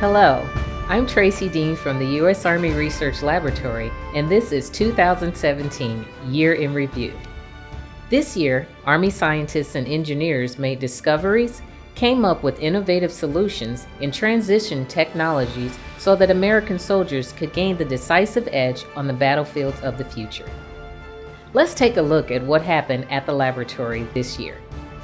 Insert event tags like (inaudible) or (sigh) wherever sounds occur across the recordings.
Hello, I'm Tracy Dean from the U.S. Army Research Laboratory, and this is 2017 Year in Review. This year, Army scientists and engineers made discoveries, came up with innovative solutions, and transitioned technologies so that American soldiers could gain the decisive edge on the battlefields of the future. Let's take a look at what happened at the laboratory this year.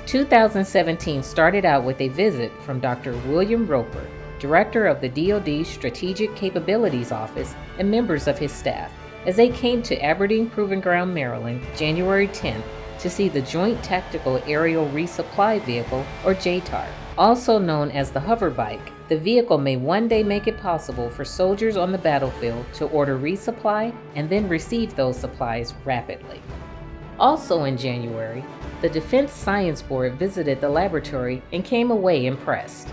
2017 started out with a visit from Dr. William Roper, Director of the DoD Strategic Capabilities Office, and members of his staff, as they came to Aberdeen Proving Ground, Maryland, January 10th to see the Joint Tactical Aerial Resupply Vehicle, or JTAR. Also known as the hover bike, the vehicle may one day make it possible for soldiers on the battlefield to order resupply and then receive those supplies rapidly. Also in January, the Defense Science Board visited the laboratory and came away impressed.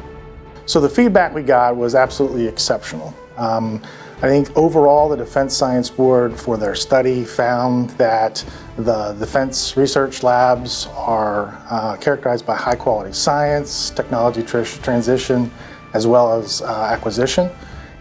So the feedback we got was absolutely exceptional. Um, I think overall the Defense Science Board for their study found that the defense research labs are uh, characterized by high quality science, technology tr transition, as well as uh, acquisition.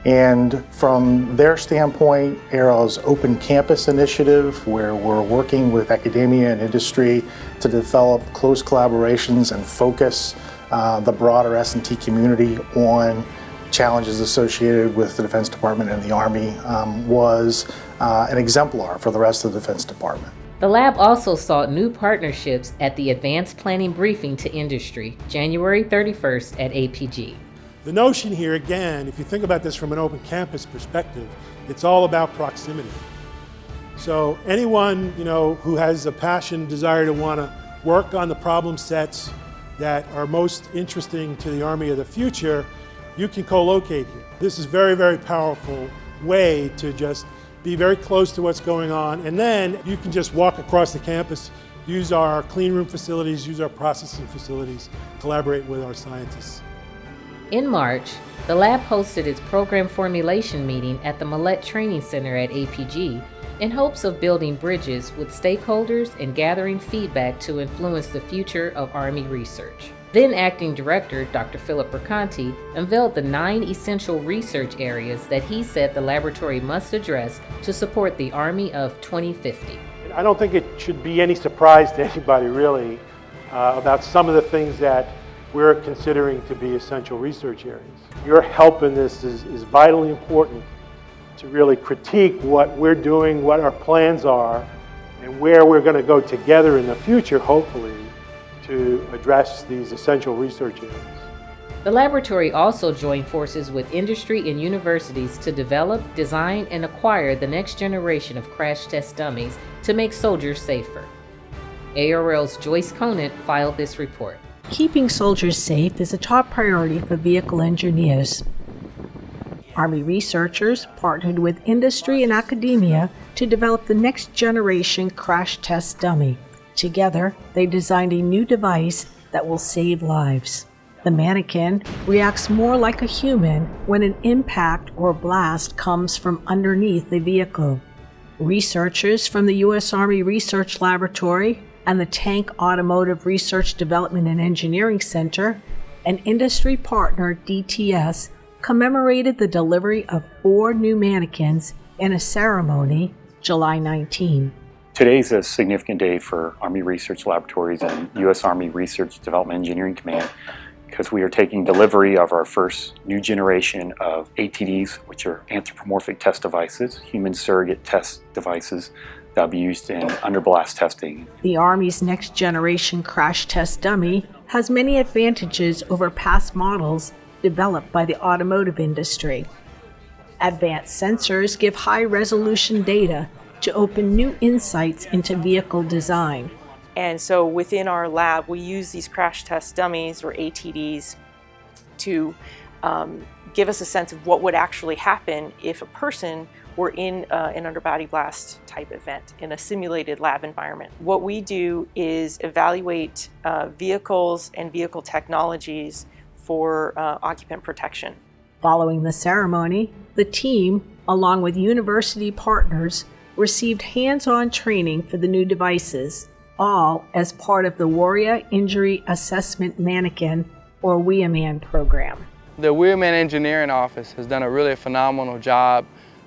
And from their standpoint, ARRO's Open Campus initiative, where we're working with academia and industry to develop close collaborations and focus uh, the broader S&T community on challenges associated with the Defense Department and the Army um, was uh, an exemplar for the rest of the Defense Department. The lab also sought new partnerships at the Advanced Planning Briefing to Industry, January 31st at APG. The notion here, again, if you think about this from an open campus perspective, it's all about proximity. So anyone you know, who has a passion, desire to want to work on the problem sets that are most interesting to the Army of the future, you can co-locate here. This is very, very powerful way to just be very close to what's going on, and then you can just walk across the campus, use our clean room facilities, use our processing facilities, collaborate with our scientists. In March, the lab hosted its program formulation meeting at the Mallette Training Center at APG in hopes of building bridges with stakeholders and gathering feedback to influence the future of Army research. Then Acting Director Dr. Philip Perconti unveiled the nine essential research areas that he said the laboratory must address to support the Army of 2050. I don't think it should be any surprise to anybody really uh, about some of the things that we're considering to be essential research areas. Your help in this is, is vitally important to really critique what we're doing, what our plans are, and where we're going to go together in the future, hopefully, to address these essential research areas. The laboratory also joined forces with industry and universities to develop, design, and acquire the next generation of crash test dummies to make soldiers safer. ARL's Joyce Conant filed this report. Keeping soldiers safe is a top priority for vehicle engineers. Army researchers partnered with industry and academia to develop the next generation crash test dummy. Together, they designed a new device that will save lives. The mannequin reacts more like a human when an impact or blast comes from underneath the vehicle. Researchers from the U.S. Army Research Laboratory and the Tank Automotive Research Development and Engineering Center and industry partner DTS commemorated the delivery of four new mannequins in a ceremony July 19. Today is a significant day for Army Research Laboratories and U.S. Army Research Development Engineering Command because we are taking delivery of our first new generation of ATDs, which are anthropomorphic test devices, human surrogate test devices that will be used in underblast testing. The Army's next generation crash test dummy has many advantages over past models developed by the automotive industry. Advanced sensors give high resolution data to open new insights into vehicle design. And so within our lab, we use these crash test dummies or ATDs to um, give us a sense of what would actually happen if a person were in uh, an underbody blast type event in a simulated lab environment. What we do is evaluate uh, vehicles and vehicle technologies for uh, occupant protection. Following the ceremony, the team, along with university partners, received hands-on training for the new devices, all as part of the Warrior Injury Assessment Mannequin or WIAMAN program. The WIAMAN Engineering Office has done a really phenomenal job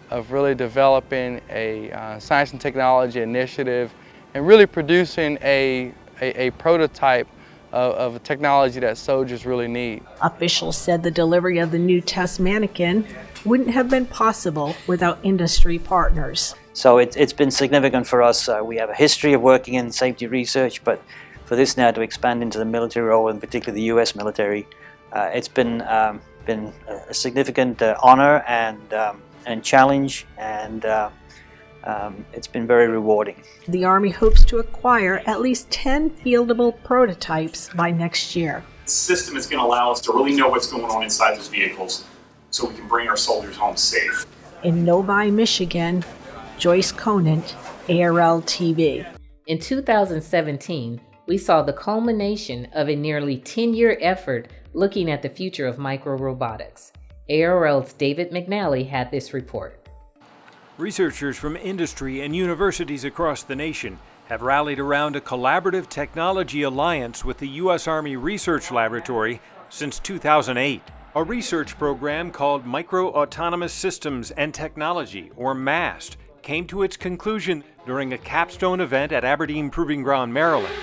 of really developing a uh, science and technology initiative and really producing a, a, a prototype of, of, technology that soldiers really need. Officials said the delivery of the new test mannequin wouldn't have been possible without industry partners. So it, has been significant for us. Uh, we have a history of working in safety research, but for this now to expand into the military role, and particularly the U.S. military, uh, it's been um, been a significant uh, honor and um, and challenge, and uh, um, it's been very rewarding. The Army hopes to acquire at least 10 fieldable prototypes by next year. The system is going to allow us to really know what's going on inside those vehicles so we can bring our soldiers home safe. In Novi, Michigan, Joyce Conant, ARL TV. In 2017, we saw the culmination of a nearly 10 year effort looking at the future of microrobotics. ARL's David McNally had this report. Researchers from industry and universities across the nation have rallied around a collaborative technology alliance with the U.S. Army Research Laboratory since 2008. A research program called Micro Autonomous Systems and Technology, or MAST, came to its conclusion during a capstone event at Aberdeen Proving Ground, Maryland.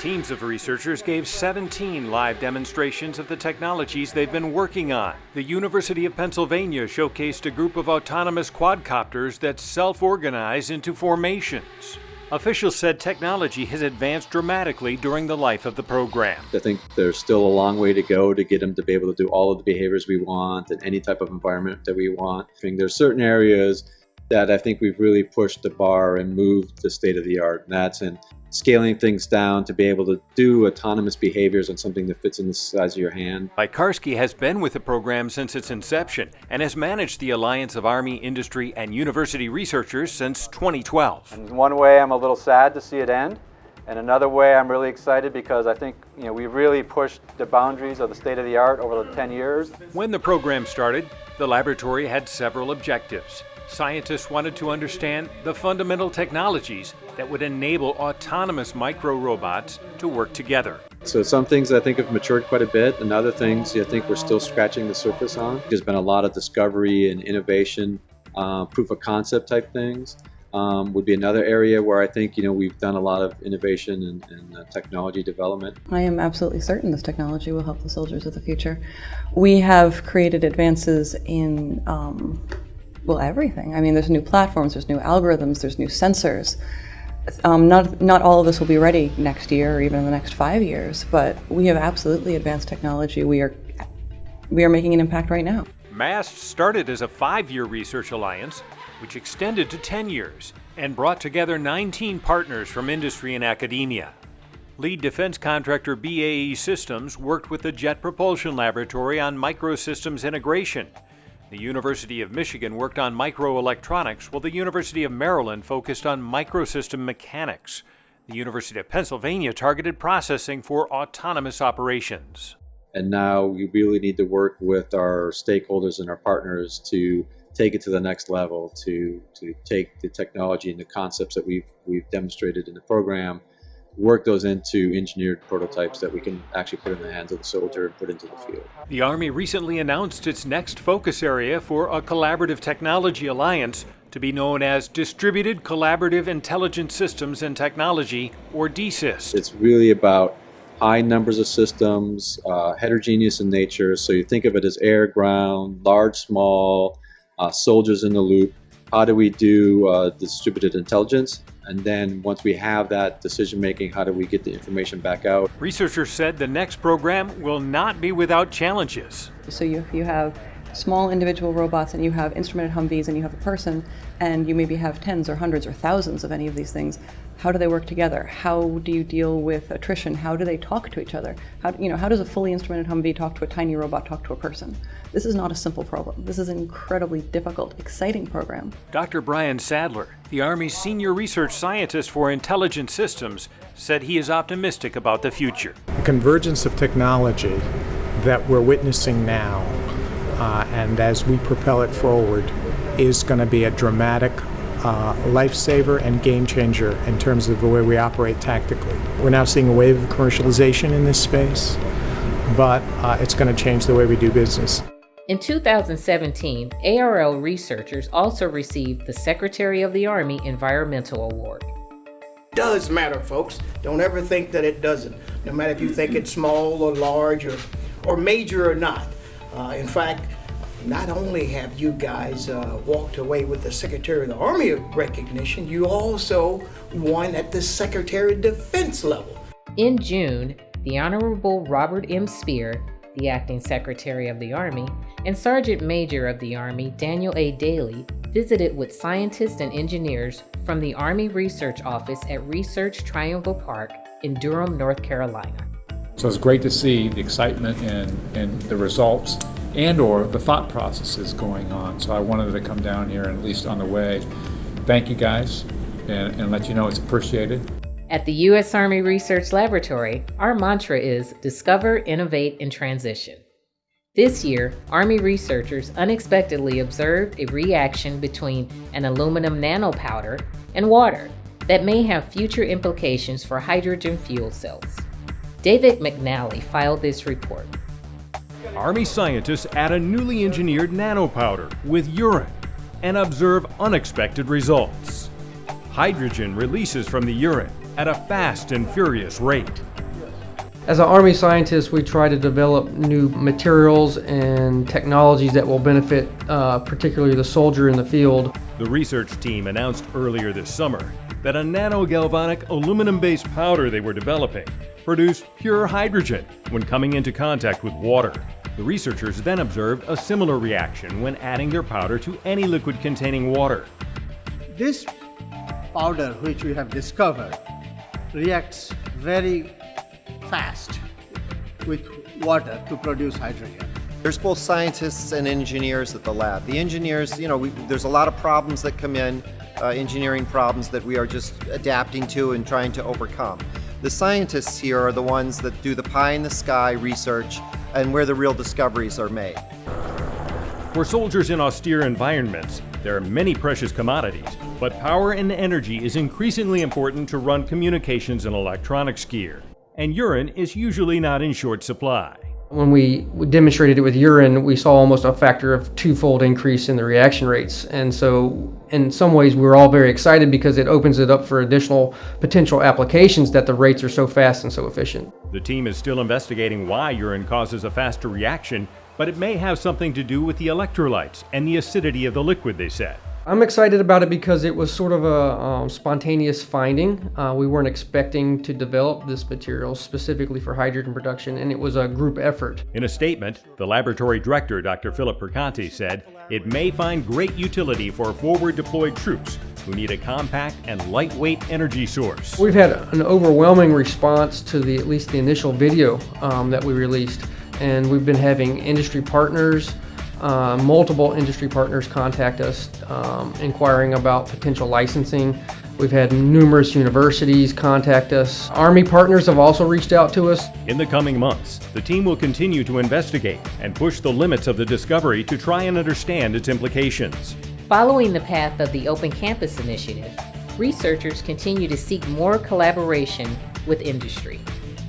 Teams of researchers gave 17 live demonstrations of the technologies they've been working on. The University of Pennsylvania showcased a group of autonomous quadcopters that self-organize into formations. Officials said technology has advanced dramatically during the life of the program. I think there's still a long way to go to get them to be able to do all of the behaviors we want in any type of environment that we want. I think there's certain areas that I think we've really pushed the bar and moved the state of the art, and that's in scaling things down to be able to do autonomous behaviors on something that fits in the size of your hand. Piekarski has been with the program since its inception and has managed the Alliance of Army, Industry, and University Researchers since 2012. In one way, I'm a little sad to see it end. And another way, I'm really excited because I think you know we really pushed the boundaries of the state of the art over the 10 years. When the program started, the laboratory had several objectives scientists wanted to understand the fundamental technologies that would enable autonomous micro robots to work together. So some things I think have matured quite a bit, and other things I think we're still scratching the surface on. There's been a lot of discovery and innovation, uh, proof of concept type things. Um, would be another area where I think you know we've done a lot of innovation and, and uh, technology development. I am absolutely certain this technology will help the soldiers of the future. We have created advances in um, well, everything. I mean, there's new platforms, there's new algorithms, there's new sensors. Um, not, not all of this will be ready next year or even in the next five years, but we have absolutely advanced technology. We are, we are making an impact right now. MAST started as a five-year research alliance, which extended to 10 years and brought together 19 partners from industry and academia. Lead defense contractor BAE Systems worked with the Jet Propulsion Laboratory on microsystems integration, the University of Michigan worked on microelectronics, while the University of Maryland focused on microsystem mechanics. The University of Pennsylvania targeted processing for autonomous operations. And now we really need to work with our stakeholders and our partners to take it to the next level, to, to take the technology and the concepts that we've, we've demonstrated in the program work those into engineered prototypes that we can actually put in the hands of the soldier and put into the field. The Army recently announced its next focus area for a collaborative technology alliance to be known as Distributed Collaborative Intelligent Systems and Technology, or DCIST. It's really about high numbers of systems, uh, heterogeneous in nature, so you think of it as air, ground, large, small, uh, soldiers in the loop. How do we do uh, distributed intelligence? And then once we have that decision making, how do we get the information back out? Researchers said the next program will not be without challenges. So you, you have small individual robots and you have instrumented Humvees and you have a person and you maybe have tens or hundreds or thousands of any of these things. How do they work together? How do you deal with attrition? How do they talk to each other? How, you know, how does a fully instrumented Humvee talk to a tiny robot talk to a person? This is not a simple problem. This is an incredibly difficult, exciting program. Dr. Brian Sadler, the Army's senior research scientist for intelligent systems, said he is optimistic about the future. The convergence of technology that we're witnessing now uh, and as we propel it forward is going to be a dramatic uh, lifesaver and game changer in terms of the way we operate tactically. We're now seeing a wave of commercialization in this space. but uh, it's going to change the way we do business. In 2017, ARL researchers also received the Secretary of the Army Environmental Award. Does matter, folks. Don't ever think that it doesn't, no matter if you think it's small or large or, or major or not. Uh, in fact, not only have you guys uh, walked away with the Secretary of the Army recognition, you also won at the Secretary of Defense level. In June, the Honorable Robert M. Speer, the Acting Secretary of the Army, and Sergeant Major of the Army Daniel A. Dailey visited with scientists and engineers from the Army Research Office at Research Triangle Park in Durham, North Carolina. So it's great to see the excitement and, and the results and or the thought processes going on. So I wanted to come down here and at least on the way, thank you guys and, and let you know it's appreciated. At the U.S. Army Research Laboratory, our mantra is discover, innovate, and transition. This year, Army researchers unexpectedly observed a reaction between an aluminum nanopowder and water that may have future implications for hydrogen fuel cells. David McNally filed this report. Army scientists add a newly engineered nanopowder with urine and observe unexpected results. Hydrogen releases from the urine at a fast and furious rate. As an Army scientist, we try to develop new materials and technologies that will benefit uh, particularly the soldier in the field. The research team announced earlier this summer that a nanogalvanic aluminum-based powder they were developing produced pure hydrogen when coming into contact with water. The researchers then observed a similar reaction when adding their powder to any liquid containing water. This powder which we have discovered reacts very fast with water to produce hydrogen. There's both scientists and engineers at the lab. The engineers, you know, we, there's a lot of problems that come in, uh, engineering problems that we are just adapting to and trying to overcome. The scientists here are the ones that do the pie in the sky research and where the real discoveries are made. For soldiers in austere environments, there are many precious commodities, but power and energy is increasingly important to run communications and electronics gear, and urine is usually not in short supply. When we demonstrated it with urine, we saw almost a factor of twofold increase in the reaction rates. And so, in some ways, we're all very excited because it opens it up for additional potential applications that the rates are so fast and so efficient. The team is still investigating why urine causes a faster reaction, but it may have something to do with the electrolytes and the acidity of the liquid, they said. I'm excited about it because it was sort of a um, spontaneous finding. Uh, we weren't expecting to develop this material specifically for hydrogen production, and it was a group effort. In a statement, the laboratory director, Dr. Philip Perconti, said it may find great utility for forward deployed troops who need a compact and lightweight energy source. We've had an overwhelming response to the at least the initial video um, that we released, and we've been having industry partners, uh, multiple industry partners contact us um, inquiring about potential licensing. We've had numerous universities contact us. Army partners have also reached out to us. In the coming months, the team will continue to investigate and push the limits of the discovery to try and understand its implications. Following the path of the Open Campus Initiative, researchers continue to seek more collaboration with industry.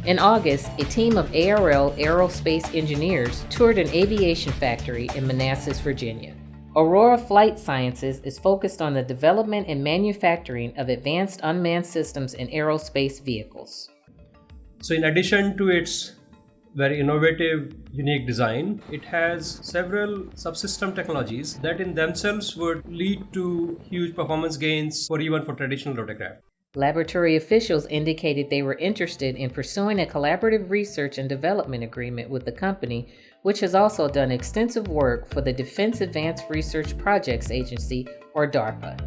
In August, a team of ARL aerospace engineers toured an aviation factory in Manassas, Virginia. Aurora Flight Sciences is focused on the development and manufacturing of advanced unmanned systems in aerospace vehicles. So in addition to its very innovative, unique design, it has several subsystem technologies that in themselves would lead to huge performance gains for even for traditional rotorcraft. Laboratory officials indicated they were interested in pursuing a collaborative research and development agreement with the company, which has also done extensive work for the Defense Advanced Research Projects Agency, or DARPA.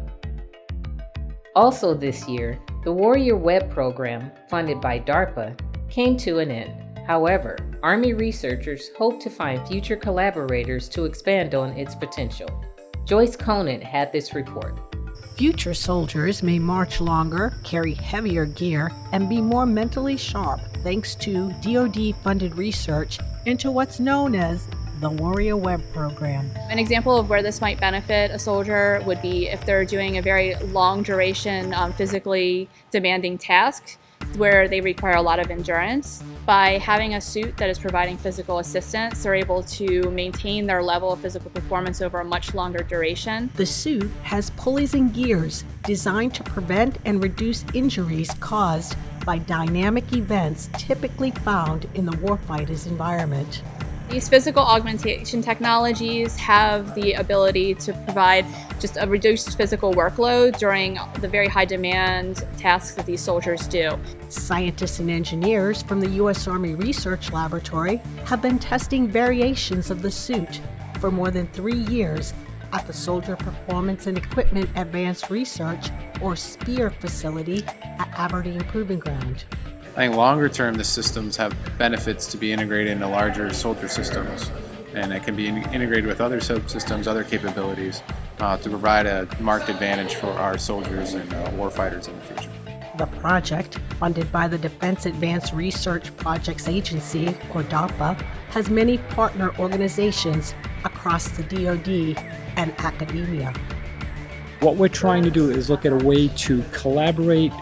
Also this year, the Warrior Web program, funded by DARPA, came to an end. However, Army researchers hope to find future collaborators to expand on its potential. Joyce Conant had this report. Future soldiers may march longer, carry heavier gear, and be more mentally sharp thanks to DoD funded research into what's known as the Warrior Web program. An example of where this might benefit a soldier would be if they're doing a very long duration, um, physically demanding task where they require a lot of endurance. By having a suit that is providing physical assistance, they're able to maintain their level of physical performance over a much longer duration. The suit has pulleys and gears designed to prevent and reduce injuries caused by dynamic events typically found in the warfighter's environment. These physical augmentation technologies have the ability to provide just a reduced physical workload during the very high demand tasks that these soldiers do. Scientists and engineers from the U.S. Army Research Laboratory have been testing variations of the suit for more than three years at the Soldier Performance and Equipment Advanced Research, or SPEAR facility at Aberdeen Proving Ground. I think longer term, the systems have benefits to be integrated into larger soldier systems, and it can be integrated with other subsystems, other capabilities, uh, to provide a marked advantage for our soldiers and uh, warfighters in the future. The project, funded by the Defense Advanced Research Projects Agency, or DARPA, has many partner organizations across the DoD and academia. What we're trying to do is look at a way to collaborate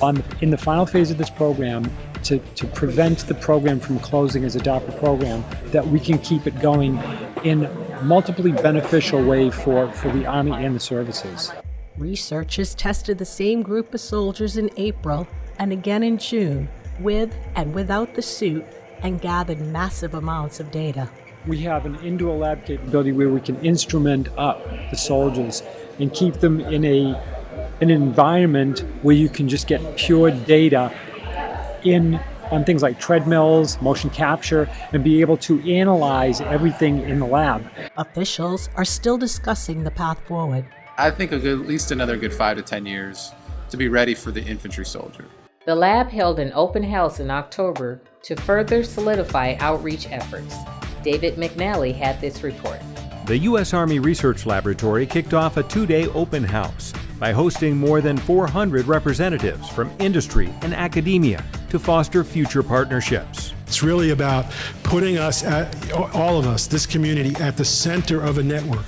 on in the final phase of this program to, to prevent the program from closing as a DARPA program, that we can keep it going in multiply beneficial way for, for the Army and the services. Researchers tested the same group of soldiers in April and again in June with and without the suit and gathered massive amounts of data. We have an indoor lab capability where we can instrument up the soldiers and keep them in a an environment where you can just get pure data in on things like treadmills, motion capture, and be able to analyze everything in the lab. Officials are still discussing the path forward. I think a good, at least another good five to 10 years to be ready for the infantry soldier. The lab held an open house in October to further solidify outreach efforts. David McNally had this report. The U.S. Army Research Laboratory kicked off a two-day open house by hosting more than 400 representatives from industry and academia to foster future partnerships. It's really about putting us, at, all of us, this community, at the center of a network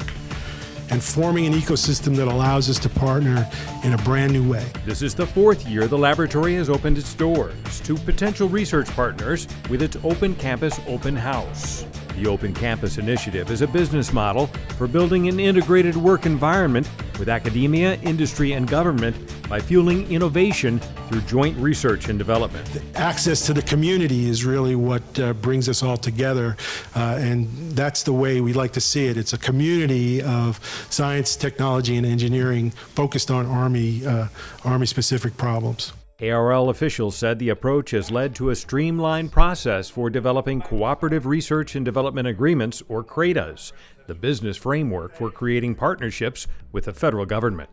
and forming an ecosystem that allows us to partner in a brand new way. This is the fourth year the laboratory has opened its doors to potential research partners with its Open Campus Open House. The Open Campus Initiative is a business model for building an integrated work environment with academia, industry, and government by fueling innovation through joint research and development. The access to the community is really what uh, brings us all together, uh, and that's the way we like to see it. It's a community of science, technology, and engineering focused on Army, uh, Army-specific problems. ARL officials said the approach has led to a streamlined process for developing Cooperative Research and Development Agreements, or CRADAs, the business framework for creating partnerships with the federal government.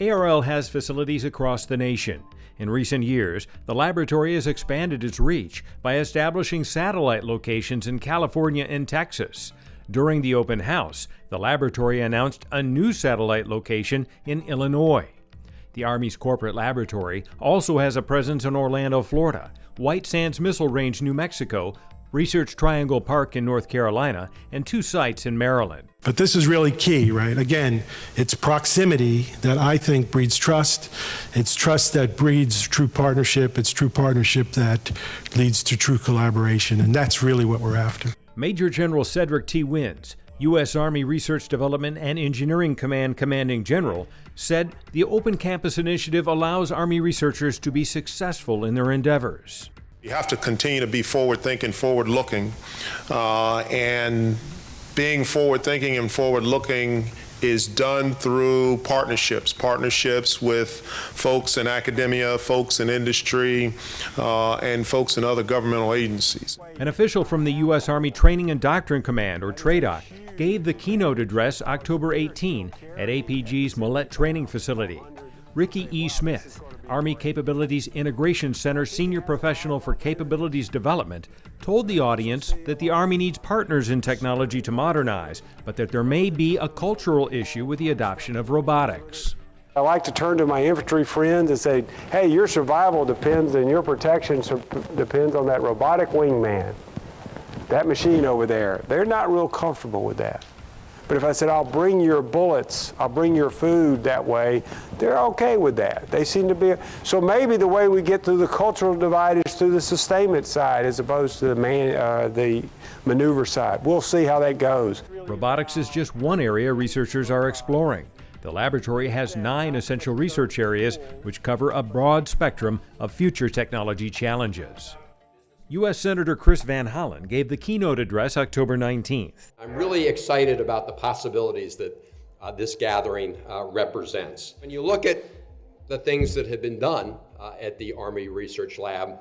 ARL has facilities across the nation. In recent years, the laboratory has expanded its reach by establishing satellite locations in California and Texas. During the open house, the laboratory announced a new satellite location in Illinois. The Army's corporate laboratory also has a presence in Orlando, Florida, White Sands Missile Range, New Mexico, Research Triangle Park in North Carolina, and two sites in Maryland. But this is really key, right? Again, it's proximity that I think breeds trust. It's trust that breeds true partnership. It's true partnership that leads to true collaboration. And that's really what we're after. Major General Cedric T. Wins, U.S. Army Research Development and Engineering Command Commanding General, said the Open Campus Initiative allows Army researchers to be successful in their endeavors. You have to continue to be forward thinking, forward looking, uh, and being forward thinking and forward looking is done through partnerships, partnerships with folks in academia, folks in industry, uh, and folks in other governmental agencies. An official from the U.S. Army Training and Doctrine Command, or TRADOC, gave the keynote address October 18 at APG's Mallette Training Facility. Ricky E. Smith, Army Capabilities Integration Center Senior Professional for Capabilities Development, told the audience that the Army needs partners in technology to modernize, but that there may be a cultural issue with the adoption of robotics. I like to turn to my infantry friends and say, hey, your survival depends and your protection depends on that robotic wingman, that machine over there. They're not real comfortable with that. But if I said, I'll bring your bullets, I'll bring your food that way, they're okay with that. They seem to be. So maybe the way we get through the cultural divide is through the sustainment side as opposed to the, man, uh, the maneuver side. We'll see how that goes. Robotics is just one area researchers are exploring. The laboratory has nine essential research areas which cover a broad spectrum of future technology challenges. U.S. Senator Chris Van Hollen gave the keynote address October 19th. I'm really excited about the possibilities that uh, this gathering uh, represents. When you look at the things that have been done uh, at the Army Research Lab,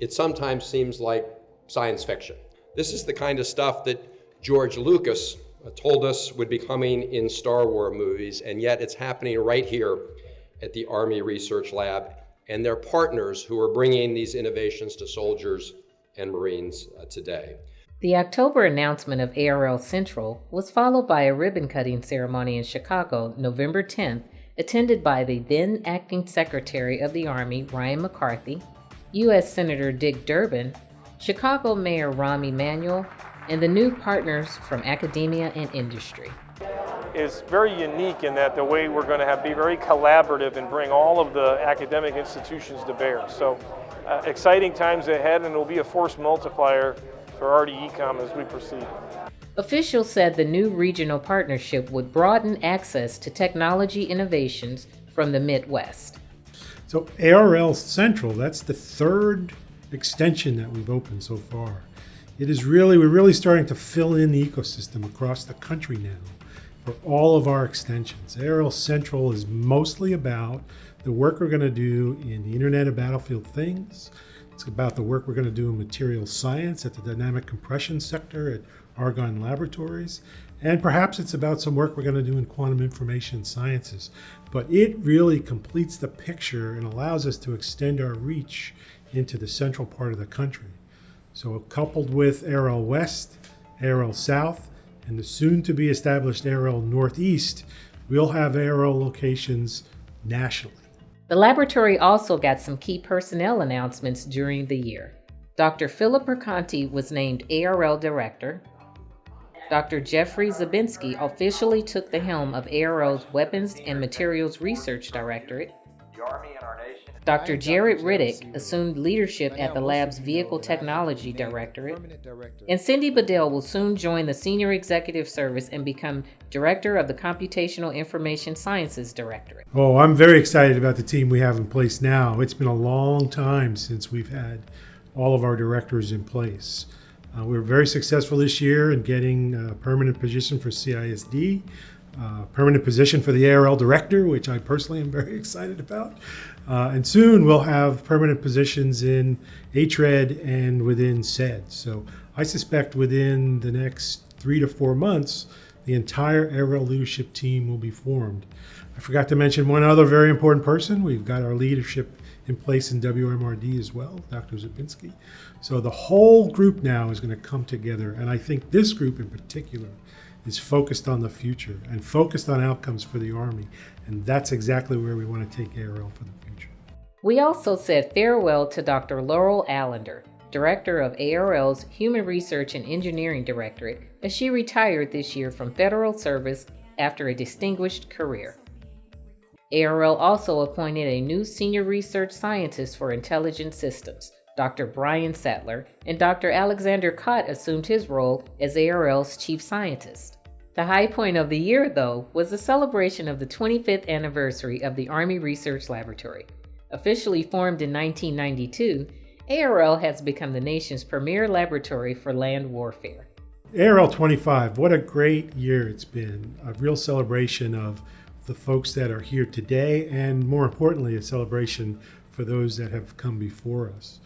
it sometimes seems like science fiction. This is the kind of stuff that George Lucas uh, told us would be coming in Star Wars movies, and yet it's happening right here at the Army Research Lab and their partners who are bringing these innovations to soldiers and Marines uh, today. The October announcement of ARL Central was followed by a ribbon cutting ceremony in Chicago November 10th, attended by the then acting Secretary of the Army Ryan McCarthy, U.S. Senator Dick Durbin, Chicago Mayor Rahm Emanuel, and the new partners from academia and industry. Is very unique in that the way we're going to have be very collaborative and bring all of the academic institutions to bear. So uh, exciting times ahead and it will be a force multiplier for RDECOM as we proceed. Officials said the new regional partnership would broaden access to technology innovations from the Midwest. So ARL Central, that's the third extension that we've opened so far. It is really, we're really starting to fill in the ecosystem across the country now for all of our extensions. ARL Central is mostly about the work we're going to do in the Internet of Battlefield Things. It's about the work we're going to do in material science at the dynamic compression sector at Argonne Laboratories. And perhaps it's about some work we're going to do in quantum information sciences. But it really completes the picture and allows us to extend our reach into the central part of the country. So coupled with ARL West, ARL South, and the soon to be established ARL Northeast, we'll have ARL locations nationally. The laboratory also got some key personnel announcements during the year. Dr. Philip Perconti was named ARL Director. Dr. Jeffrey Zabinski officially took the helm of ARL's Weapons and Materials Research Directorate. Dr. Jaret Riddick assumed leadership at the lab's Vehicle Technology Directorate, and Cindy Bedell will soon join the Senior Executive Service and become Director of the Computational Information Sciences Directorate. Oh, I'm very excited about the team we have in place now. It's been a long time since we've had all of our directors in place. Uh, we were very successful this year in getting a permanent position for CISD, uh, permanent position for the ARL director, which I personally am (laughs) very excited about. Uh, and soon we'll have permanent positions in HRED and within SED. So I suspect within the next three to four months, the entire ARL leadership team will be formed. I forgot to mention one other very important person. We've got our leadership in place in WMRD as well, Dr. Zabinski. So the whole group now is going to come together. And I think this group in particular is focused on the future and focused on outcomes for the Army. And that's exactly where we want to take ARL for the future. We also said farewell to Dr. Laurel Allender, Director of ARL's Human Research and Engineering Directorate, as she retired this year from federal service after a distinguished career. ARL also appointed a new Senior Research Scientist for Intelligent Systems, Dr. Brian Sadler, and Dr. Alexander Kott assumed his role as ARL's Chief Scientist. The high point of the year, though, was the celebration of the 25th anniversary of the Army Research Laboratory. Officially formed in 1992, ARL has become the nation's premier laboratory for land warfare. ARL 25, what a great year it's been. A real celebration of the folks that are here today, and more importantly, a celebration for those that have come before us.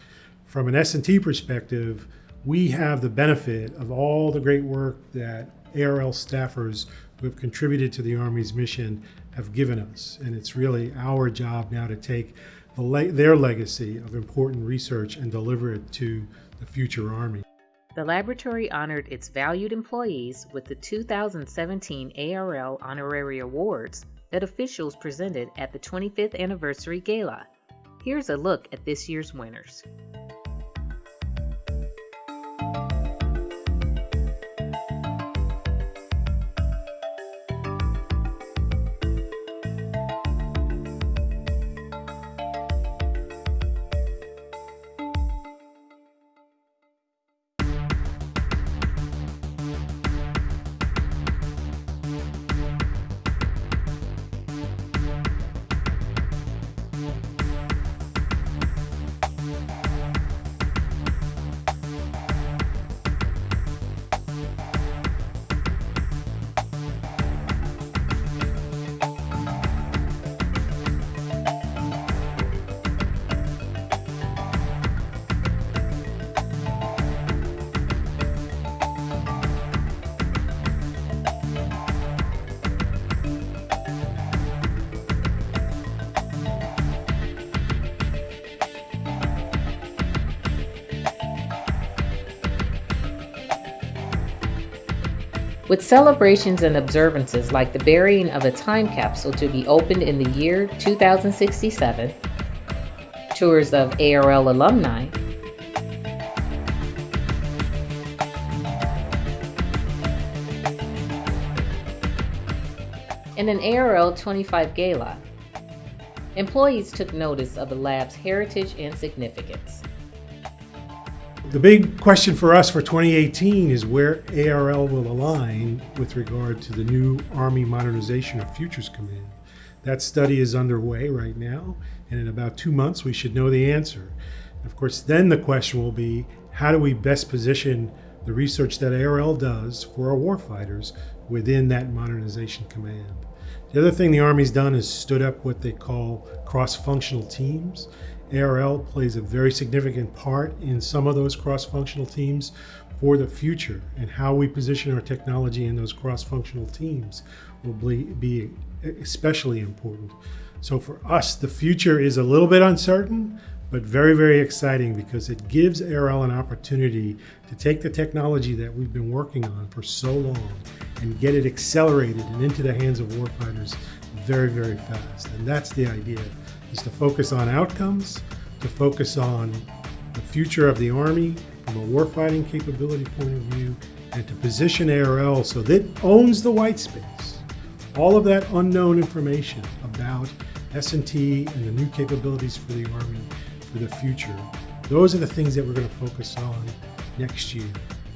From an S&T perspective, we have the benefit of all the great work that ARL staffers who have contributed to the Army's mission have given us. And it's really our job now to take the le their legacy of important research and deliver it to the future Army. The laboratory honored its valued employees with the 2017 ARL Honorary Awards that officials presented at the 25th Anniversary Gala. Here's a look at this year's winners. With celebrations and observances like the burying of a time capsule to be opened in the year 2067, tours of ARL alumni, and an ARL 25 gala, employees took notice of the lab's heritage and significance. The big question for us for 2018 is where ARL will align with regard to the new Army Modernization of Futures Command. That study is underway right now, and in about two months we should know the answer. Of course, then the question will be how do we best position the research that ARL does for our warfighters within that modernization command. The other thing the Army's done is stood up what they call cross-functional teams. ARL plays a very significant part in some of those cross-functional teams for the future and how we position our technology in those cross-functional teams will be especially important. So for us, the future is a little bit uncertain, but very, very exciting because it gives ARL an opportunity to take the technology that we've been working on for so long and get it accelerated and into the hands of warfighters very, very fast. And that's the idea, is to focus on outcomes, to focus on the future of the Army from a warfighting capability point of view, and to position ARL so that it owns the white space. All of that unknown information about S&T and the new capabilities for the Army for the future. Those are the things that we're going to focus on next year.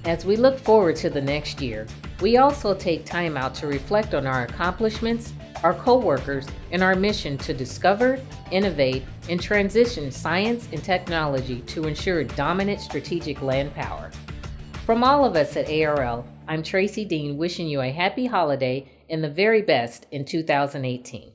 As we look forward to the next year, we also take time out to reflect on our accomplishments, our coworkers, and our mission to discover, innovate, and transition science and technology to ensure dominant strategic land power. From all of us at ARL, I'm Tracy Dean wishing you a happy holiday and the very best in 2018.